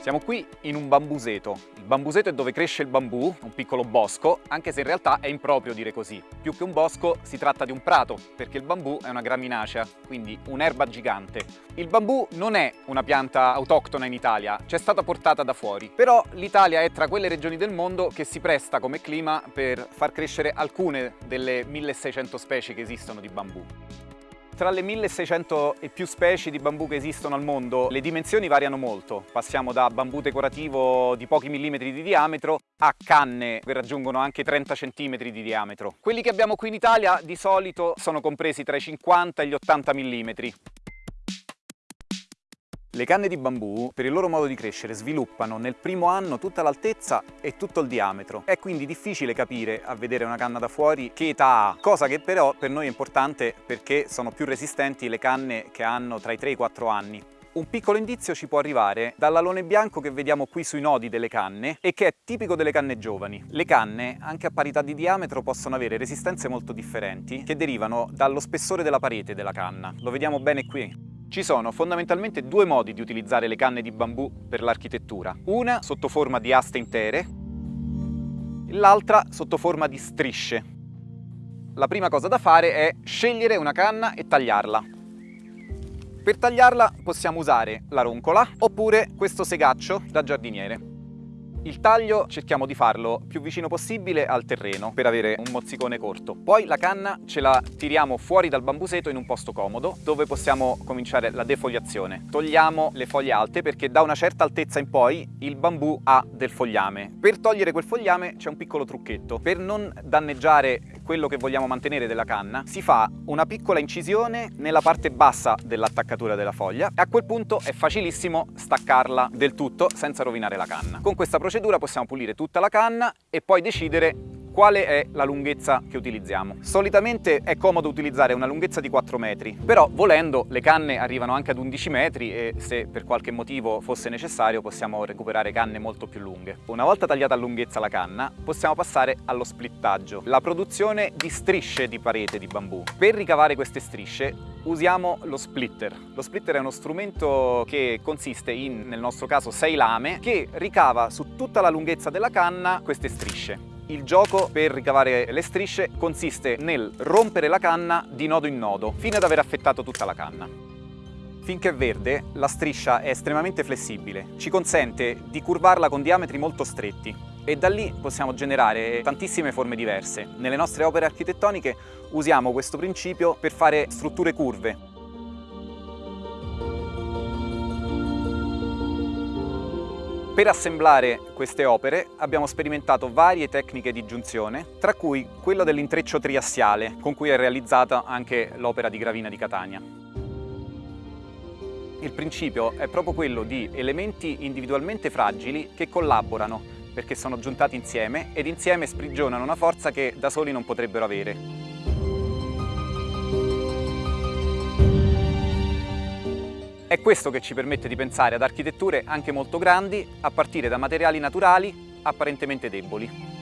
Siamo qui in un bambuseto. Il bambuseto è dove cresce il bambù, un piccolo bosco, anche se in realtà è improprio dire così. Più che un bosco si tratta di un prato, perché il bambù è una graminacea, quindi un'erba gigante. Il bambù non è una pianta autoctona in Italia, c'è stata portata da fuori. Però l'Italia è tra quelle regioni del mondo che si presta come clima per far crescere alcune delle 1600 specie che esistono di bambù. Tra le 1600 e più specie di bambù che esistono al mondo, le dimensioni variano molto. Passiamo da bambù decorativo di pochi millimetri di diametro a canne che raggiungono anche 30 centimetri di diametro. Quelli che abbiamo qui in Italia di solito sono compresi tra i 50 e gli 80 millimetri. Le canne di bambù, per il loro modo di crescere, sviluppano nel primo anno tutta l'altezza e tutto il diametro. È quindi difficile capire, a vedere una canna da fuori, che età ha, cosa che però per noi è importante perché sono più resistenti le canne che hanno tra i 3 e i 4 anni. Un piccolo indizio ci può arrivare dall'alone bianco che vediamo qui sui nodi delle canne e che è tipico delle canne giovani. Le canne, anche a parità di diametro, possono avere resistenze molto differenti che derivano dallo spessore della parete della canna. Lo vediamo bene qui. Ci sono fondamentalmente due modi di utilizzare le canne di bambù per l'architettura. Una sotto forma di aste intere, l'altra sotto forma di strisce. La prima cosa da fare è scegliere una canna e tagliarla. Per tagliarla possiamo usare la roncola oppure questo segaccio da giardiniere. Il taglio cerchiamo di farlo più vicino possibile al terreno per avere un mozzicone corto. Poi la canna ce la tiriamo fuori dal bambuseto in un posto comodo dove possiamo cominciare la defoliazione. Togliamo le foglie alte perché da una certa altezza in poi il bambù ha del fogliame. Per togliere quel fogliame c'è un piccolo trucchetto. Per non danneggiare quello che vogliamo mantenere della canna si fa una piccola incisione nella parte bassa dell'attaccatura della foglia e a quel punto è facilissimo staccarla del tutto senza rovinare la canna. Con questa procedura possiamo pulire tutta la canna e poi decidere quale è la lunghezza che utilizziamo. Solitamente è comodo utilizzare una lunghezza di 4 metri, però volendo le canne arrivano anche ad 11 metri e se per qualche motivo fosse necessario possiamo recuperare canne molto più lunghe. Una volta tagliata a lunghezza la canna possiamo passare allo splittaggio, la produzione di strisce di parete di bambù. Per ricavare queste strisce usiamo lo splitter. Lo splitter è uno strumento che consiste in, nel nostro caso, 6 lame che ricava su tutta la lunghezza della canna queste strisce. Il gioco per ricavare le strisce consiste nel rompere la canna di nodo in nodo fino ad aver affettato tutta la canna. Finché è verde, la striscia è estremamente flessibile, ci consente di curvarla con diametri molto stretti e da lì possiamo generare tantissime forme diverse. Nelle nostre opere architettoniche usiamo questo principio per fare strutture curve, Per assemblare queste opere abbiamo sperimentato varie tecniche di giunzione, tra cui quella dell'intreccio triassiale, con cui è realizzata anche l'opera di Gravina di Catania. Il principio è proprio quello di elementi individualmente fragili che collaborano perché sono giuntati insieme ed insieme sprigionano una forza che da soli non potrebbero avere. È questo che ci permette di pensare ad architetture anche molto grandi a partire da materiali naturali apparentemente deboli.